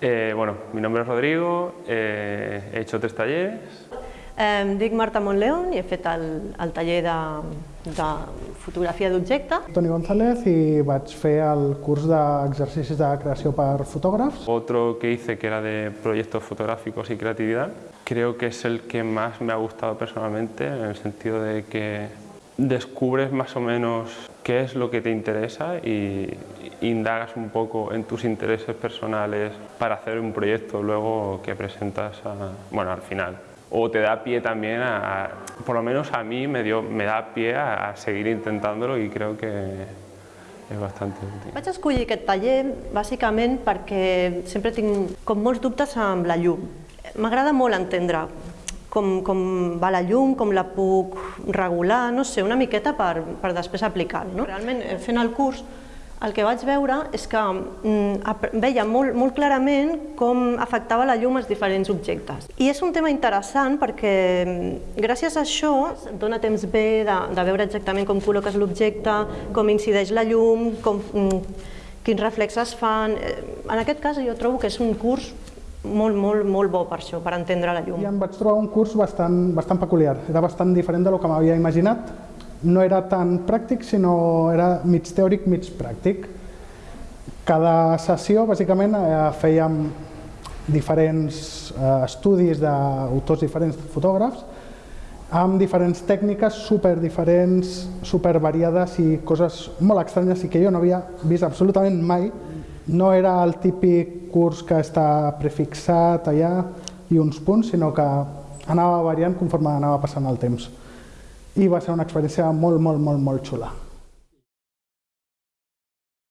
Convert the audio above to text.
Eh, bueno, mi nombre es Rodrigo, eh, he hecho tres talleres. Eh, em dic Marta Montleón i he fet el, el taller de, de fotografia d'objecte. Toni González i vaig fer el curs d'exercicis de creació per fotògrafs. Otro que hice que era de proyectos fotográficos y creatividad. Creo que es el que más me ha gustado personalmente en el sentido de que descubres más o menos qué es lo que te interesa y indagas un poco en tus intereses personales para hacer un proyecto luego que presentas a, bueno, al final. O te da pie también a, a, por lo menos a mí me, dio, me da pie a, a seguir intentándolo y creo que és bastant útil. Vaig escollir aquest taller bàsicament perquè sempre tinc com molts dubtes amb la llum. M'agrada molt entendre com, com va la llum, com la puc regular, no sé, una miqueta per, per després aplicar-ho. No? Realment, eh, fent el curs, el que vaig veure és que mm, veia molt, molt clarament com afectava la llum als diferents objectes. I és un tema interessant perquè mm, gràcies a això dona temps bé de, de veure exactament com col·loques l'objecte, com incideix la llum, com, mm, quins reflexes fan. Eh, en aquest cas jo trobo que és un curs molt, molt, molt bo per això, per entendre la llum. I em vaig trobar un curs bastant, bastant peculiar, era bastant diferent de lo que m'havia imaginat. No era tan pràctic, sinó era mig teòric, mig pràctic. Cada sessió, bàsicament, eh, fèiem diferents eh, estudis d'autors diferents fotògrafs, amb diferents tècniques super diferents, super variades i coses molt estranyes i que jo no havia vist absolutament mai no era el típic curs que està prefixat allà i uns punts, sinó que anava variant conforme anava passant el temps. I va ser una experiència molt, molt, molt, molt xula.